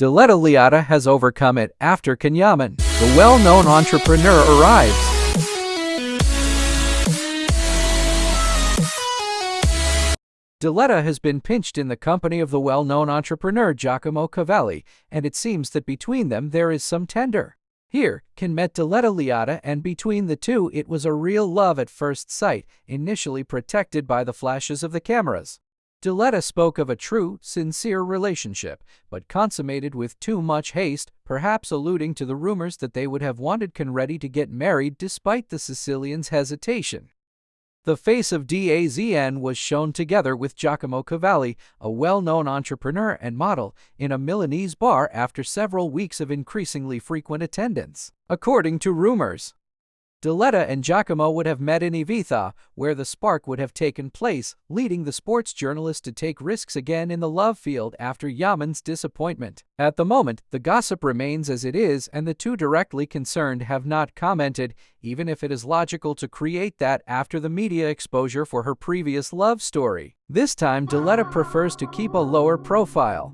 Diletta Leotta has overcome it after Can Yaman, the well-known entrepreneur, arrives. Diletta has been pinched in the company of the well-known entrepreneur Giacomo Cavalli, and it seems that between them there is some tender. Here, Ken met Diletta Leotta, and between the two it was a real love at first sight, initially protected by the flashes of the cameras. Diletta spoke of a true, sincere relationship, but consummated with too much haste, perhaps alluding to the rumors that they would have wanted Conready to get married despite the Sicilian's hesitation. The face of DAZN was shown together with Giacomo Cavalli, a well-known entrepreneur and model, in a Milanese bar after several weeks of increasingly frequent attendance. According to rumors, Diletta and Giacomo would have met in Ibiza, where the spark would have taken place, leading the sports journalist to take risks again in the love field after Yaman's disappointment. At the moment, the gossip remains as it is, and the two directly concerned have not commented, even if it is logical to create that after the media exposure for her previous love story. This time, Diletta prefers to keep a lower profile.